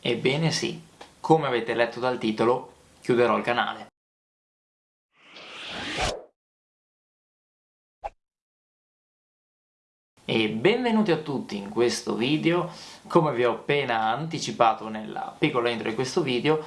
Ebbene sì, come avete letto dal titolo, chiuderò il canale. E benvenuti a tutti in questo video, come vi ho appena anticipato nella piccola intro di questo video,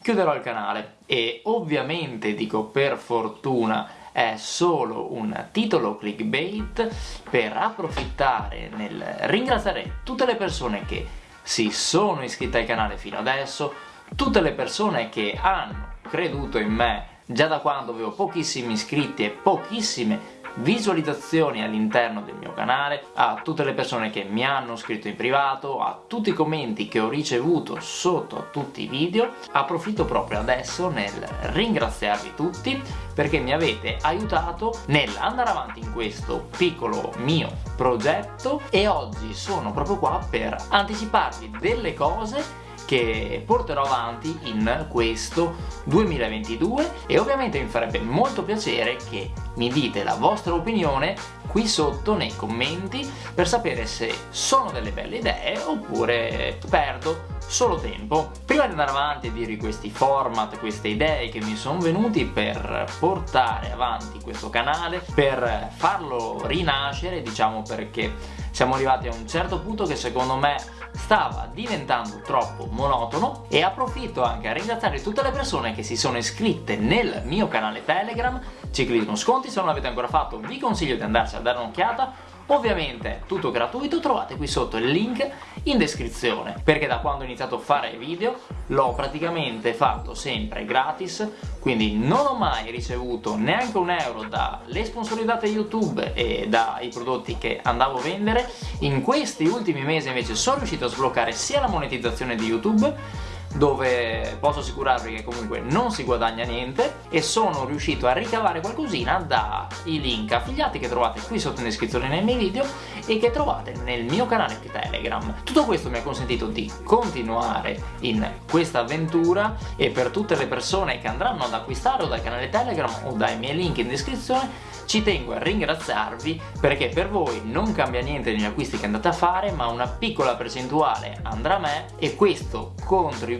chiuderò il canale e ovviamente dico per fortuna è solo un titolo clickbait per approfittare nel ringraziare tutte le persone che si sono iscritte al canale fino adesso, tutte le persone che hanno creduto in me già da quando avevo pochissimi iscritti e pochissime visualizzazioni all'interno del mio canale, a tutte le persone che mi hanno scritto in privato, a tutti i commenti che ho ricevuto sotto a tutti i video, approfitto proprio adesso nel ringraziarvi tutti perché mi avete aiutato nell'andare avanti in questo piccolo mio progetto. E oggi sono proprio qua per anticiparvi delle cose che porterò avanti in questo 2022 e ovviamente mi farebbe molto piacere che mi dite la vostra opinione qui sotto nei commenti per sapere se sono delle belle idee oppure perdo solo tempo. Prima di andare avanti e dirvi questi format, queste idee che mi sono venuti per portare avanti questo canale, per farlo rinascere, diciamo perché siamo arrivati a un certo punto che secondo me stava diventando troppo monotono e approfitto anche a ringraziare tutte le persone che si sono iscritte nel mio canale Telegram Ciclismo Sconti, se non l'avete ancora fatto vi consiglio di andarci a dare un'occhiata. Ovviamente tutto gratuito, trovate qui sotto il link in descrizione perché da quando ho iniziato a fare video l'ho praticamente fatto sempre gratis quindi non ho mai ricevuto neanche un euro dalle sponsorizzate YouTube e dai prodotti che andavo a vendere. In questi ultimi mesi invece sono riuscito a sbloccare sia la monetizzazione di YouTube dove posso assicurarvi che comunque non si guadagna niente e sono riuscito a ricavare qualcosina dai link affiliati che trovate qui sotto in descrizione nei miei video e che trovate nel mio canale Telegram. Tutto questo mi ha consentito di continuare in questa avventura e per tutte le persone che andranno ad acquistare o dal canale Telegram o dai miei link in descrizione ci tengo a ringraziarvi perché per voi non cambia niente negli acquisti che andate a fare ma una piccola percentuale andrà a me e questo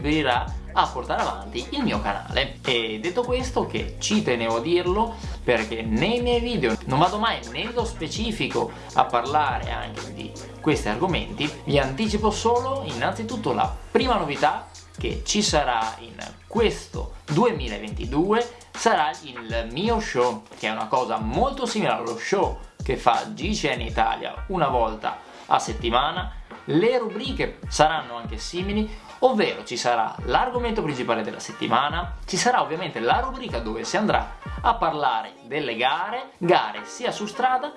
contribuirà a portare avanti il mio canale. E detto questo che ci tenevo a dirlo perché nei miei video non vado mai nello specifico a parlare anche di questi argomenti. Vi anticipo solo innanzitutto la prima novità che ci sarà in questo 2022 sarà il mio show che è una cosa molto simile allo show che fa GCN Italia una volta a settimana le rubriche saranno anche simili ovvero ci sarà l'argomento principale della settimana, ci sarà ovviamente la rubrica dove si andrà a parlare delle gare, gare sia su strada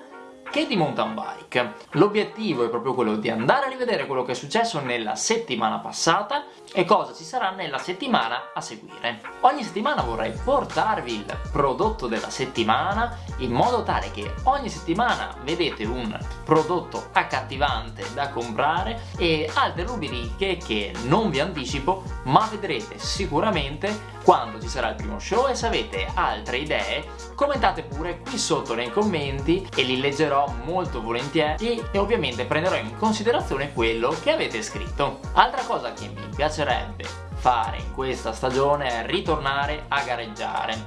che di mountain bike. L'obiettivo è proprio quello di andare a rivedere quello che è successo nella settimana passata e cosa ci sarà nella settimana a seguire. Ogni settimana vorrei portarvi il prodotto della settimana in modo tale che ogni settimana vedete un prodotto accattivante da comprare e altre rubriche che non vi anticipo ma vedrete sicuramente quando ci sarà il primo show e se avete altre idee commentate pure qui sotto nei commenti e li leggerò molto volentieri e ovviamente prenderò in considerazione quello che avete scritto. Altra cosa che mi piacerebbe fare in questa stagione è ritornare a gareggiare.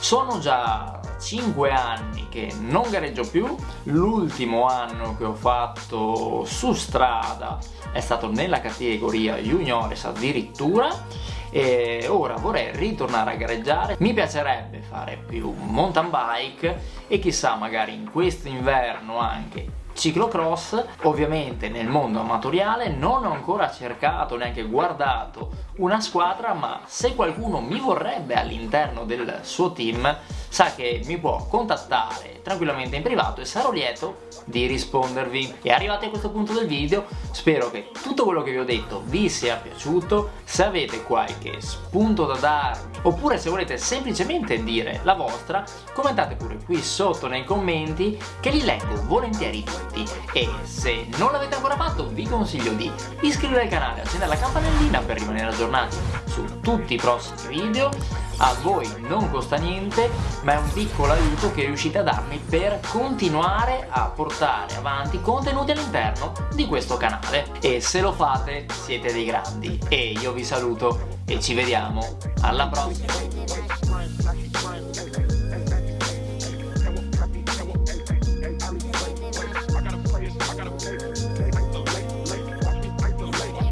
Sono già 5 anni che non gareggio più, l'ultimo anno che ho fatto su strada è stato nella categoria juniores addirittura e ora vorrei ritornare a gareggiare. Mi piacerebbe fare più mountain bike e chissà magari in questo inverno anche ciclocross ovviamente nel mondo amatoriale non ho ancora cercato neanche guardato una squadra ma se qualcuno mi vorrebbe all'interno del suo team sa che mi può contattare tranquillamente in privato e sarò lieto di rispondervi. E arrivati a questo punto del video spero che tutto quello che vi ho detto vi sia piaciuto. Se avete qualche spunto da darmi oppure se volete semplicemente dire la vostra commentate pure qui sotto nei commenti che li leggo volentieri tutti e se non l'avete ancora fatto vi consiglio di iscrivervi al canale accendere la campanellina per rimanere aggiornati su tutti i prossimi video, a voi non costa niente, ma è un piccolo aiuto che riuscite a darmi per continuare a portare avanti contenuti all'interno di questo canale. E se lo fate siete dei grandi. E io vi saluto e ci vediamo alla prossima!